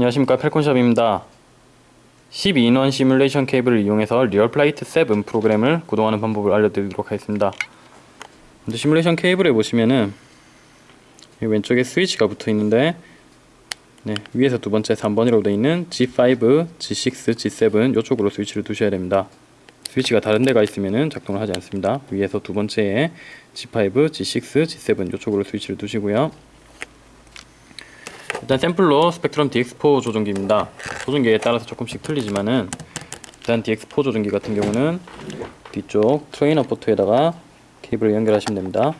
안녕하십니까. 펠콘샵입니다. 12 in 1 시뮬레이션 케이블을 이용해서 RealFlight 7 프로그램을 구동하는 방법을 알려드리도록 하겠습니다. 먼저 시뮬레이션 케이블에 보시면은 이 왼쪽에 스위치가 붙어 있는데 네, 위에서 두 번째 3번이라고 되어 있는 G5, G6, G7 이쪽으로 스위치를 두셔야 됩니다. 스위치가 다른 데가 있으면 작동을 하지 않습니다. 위에서 두 번째에 G5, G6, G7 이쪽으로 스위치를 두시고요 일단 샘플로 Spektrum DX4 조종기입니다. 조종기에 따라서 조금씩 틀리지만은 일단 DX4 조종기 같은 경우는 뒤쪽 트레이너 포트에다가 케이블을 연결하시면 됩니다.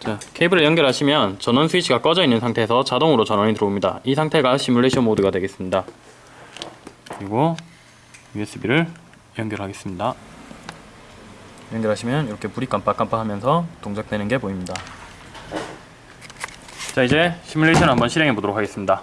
자, 케이블을 연결하시면 전원 스위치가 꺼져 있는 상태에서 자동으로 전원이 들어옵니다. 이 상태가 시뮬레이션 모드가 되겠습니다. 그리고 USB를 연결하겠습니다. 연결하시면 이렇게 불이 깜빡깜빡하면서 동작되는 게 보입니다. 자 이제 시뮬레이션 한번 실행해 보도록 하겠습니다.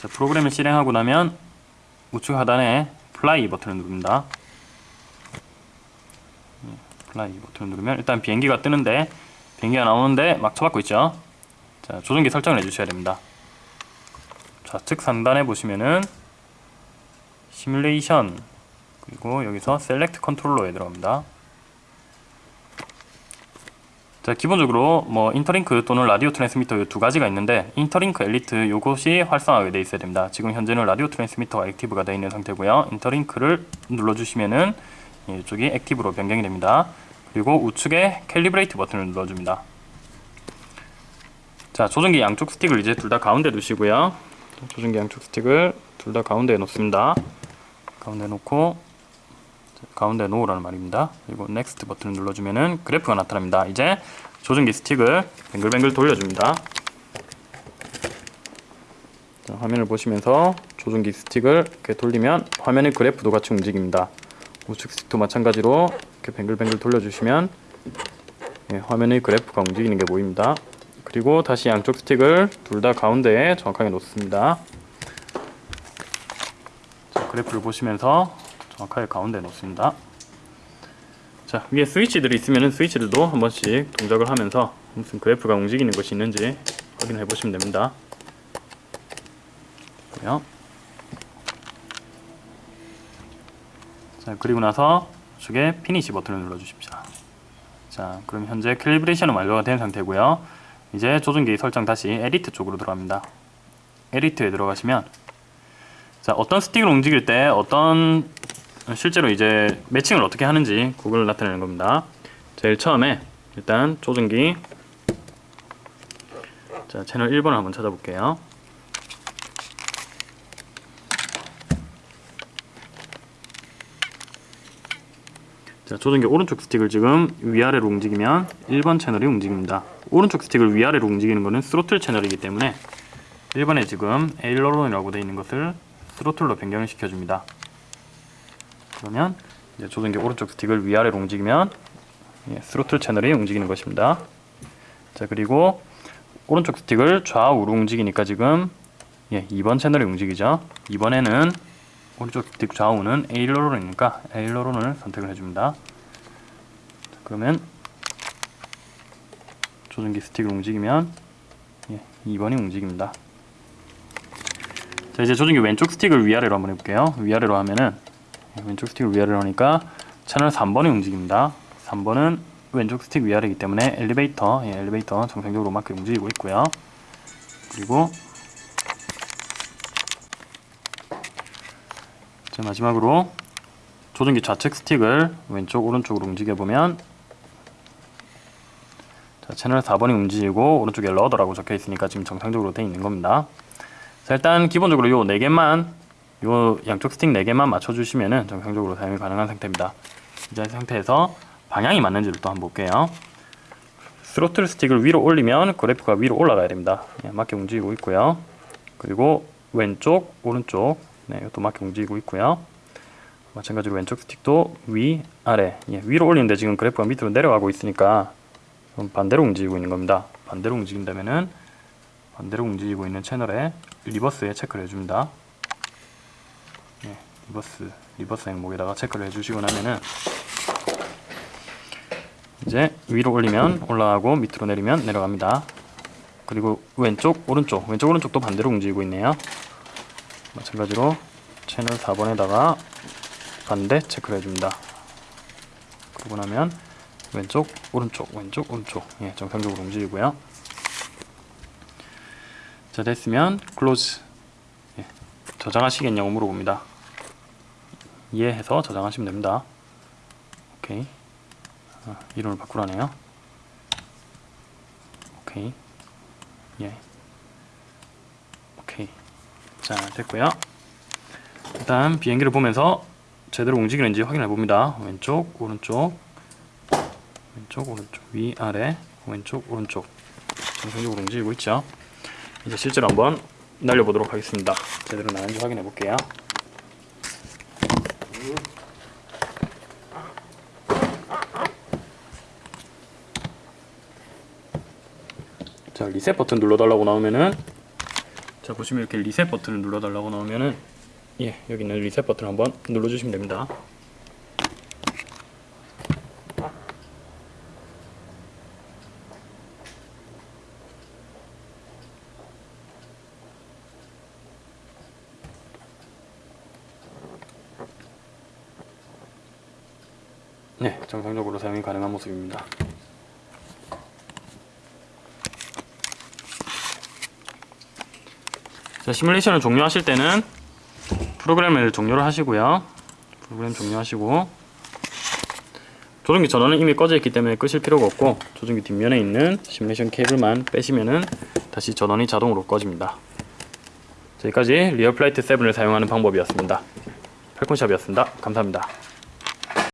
자, 프로그램을 실행하고 나면 우측 하단에 fly 버튼을 누릅니다. fly 버튼을 누르면 일단 비행기가 뜨는데 비행기가 나오는데 막 쳐박고 있죠 자 조종기 설정을 해주셔야 됩니다 좌측 상단에 보시면은 시뮬레이션 그리고 여기서 select controller에 들어갑니다 자 기본적으로 뭐 InterLink 또는 radio transmitter 두 가지가 있는데 InterLink Elite 요것이 활성화가 되어 있어야 됩니다 지금 현재는 radio transmitter가 active가 되어 있는 상태고요 InterLink를 눌러주시면은 이쪽이 active로 변경이 됩니다. 그리고 우측에 calibrate 버튼을 눌러줍니다. 자, 조종기 양쪽 스틱을 이제 둘 다 가운데 두시고요. 조종기 양쪽 스틱을 둘 다 가운데에 놓습니다. 가운데 놓고 가운데 놓으라는 말입니다. 그리고 next 버튼을 눌러주면은 그래프가 나타납니다. 이제 조종기 스틱을 뱅글뱅글 돌려줍니다. 자, 화면을 보시면서 조종기 스틱을 이렇게 돌리면 화면의 그래프도 같이 움직입니다. 우측 스틱도 마찬가지로 이렇게 뱅글뱅글 돌려주시면 예, 화면의 그래프가 움직이는 게 보입니다. 그리고 다시 양쪽 스틱을 둘 다 가운데에 정확하게 놓습니다. 자, 그래프를 보시면서 정확하게 가운데에 놓습니다. 자, 위에 스위치들이 있으면 스위치들도 한 번씩 동작을 하면서 무슨 그래프가 움직이는 것이 있는지 확인해 보시면 됩니다. 자 그리고 나서 우측에 finish 버튼을 눌러 주십시오 자 그럼 현재 calibration은 완료가 된 상태고요 이제 조종기 설정 다시 edit 쪽으로 들어갑니다. edit에 들어가시면 자 어떤 스틱을 움직일 때 어떤 실제로 이제 매칭을 어떻게 하는지 그걸 나타내는 겁니다. 제일 처음에 일단 조종기 자 채널 1번을 한번 찾아볼게요. 자, 조종기 오른쪽 스틱을 지금 위아래로 움직이면 1번 채널이 움직입니다. 오른쪽 스틱을 위아래로 움직이는 것은 스로틀 채널이기 때문에 1번에 지금 에일러론이라고 되어 있는 것을 스로틀로 변경을 시켜줍니다. 그러면 이제 조종기 오른쪽 스틱을 위아래로 움직이면 예, 스로틀 채널이 움직이는 것입니다. 자 그리고 오른쪽 스틱을 좌우로 움직이니까 지금 예, 2번 채널이 움직이죠. 이번에는 오른쪽 스틱 좌우는 에일러론이니까 에일러론을 선택을 해줍니다. 그러면 조종기 스틱을 움직이면 예, 2번이 움직입니다. 자 이제 조종기 왼쪽 스틱을 위아래로 한번 해볼게요. 위아래로 하면은 예, 왼쪽 스틱을 위아래로 하니까 채널 3번이 움직입니다. 3번은 왼쪽 스틱 위아래이기 때문에 엘리베이터, 예, 엘리베이터 정상적으로 맞게 움직이고 있고요. 그리고 자 마지막으로 조종기 좌측 스틱을 왼쪽 오른쪽으로 움직여보면 자, 채널 4번이 움직이고 오른쪽에 러더라고 적혀 있으니까 지금 정상적으로 되어 있는 겁니다. 자 일단 기본적으로 요 4개만 요 양쪽 스틱 4개만 맞춰주시면 정상적으로 사용이 가능한 상태입니다. 이제 상태에서 방향이 맞는지를 또 한번 볼게요. 스로틀 스틱을 위로 올리면 그래프가 위로 올라가야 됩니다. 예, 맞게 움직이고 있고요. 그리고 왼쪽 오른쪽 네, 이것도 맞게 움직이고 있고요. 마찬가지로 왼쪽 스틱도 위, 아래 예, 위로 올리는데 지금 그래프가 밑으로 내려가고 있으니까 반대로 움직이고 있는 겁니다. 반대로 움직인다면은 반대로 움직이고 있는 채널에 reverse에 체크를 해줍니다. 예, reverse reverse 항목에다가 체크를 해주시고 나면은 이제 위로 올리면 올라가고 밑으로 내리면 내려갑니다. 그리고 왼쪽 오른쪽 왼쪽 오른쪽도 반대로 움직이고 있네요. 마찬가지로 채널 4번에다가 반대 체크를 해줍니다. 그러고 나면 왼쪽 오른쪽 왼쪽 오른쪽 예, 정상적으로 움직이고요. 자 됐으면 close 예, 저장하시겠냐고 물어봅니다. 이해해서 저장하시면 됩니다. 오케이 아, 이름을 바꾸라네요. 오케이 예 오케이 자 됐고요. 일단 비행기를 보면서 제대로 움직이는지 확인해 봅니다. 왼쪽 오른쪽 왼쪽 오른쪽 위 아래 왼쪽 오른쪽 정상적으로 움직이고 있죠. 이제 실제로 한번 날려보도록 하겠습니다. 제대로 나는지 확인해 볼게요. 자 리셋 버튼 눌러달라고 나오면은 자 보시면 이렇게 리셋 버튼을 눌러달라고 나오면은 예 여기 있는 리셋 버튼 한번 눌러주시면 됩니다. 네, 정상적으로 사용이 가능한 모습입니다. 자, 시뮬레이션을 종료하실 때는 프로그램을 종료를 하시고요. 프로그램 종료하시고 조종기 전원은 이미 꺼져 있기 때문에 끄실 필요가 없고 조종기 뒷면에 있는 시뮬레이션 케이블만 빼시면은 다시 전원이 자동으로 꺼집니다. 자, 여기까지 RealFlight 7을 사용하는 방법이었습니다. 팔콘샵이었습니다. 감사합니다.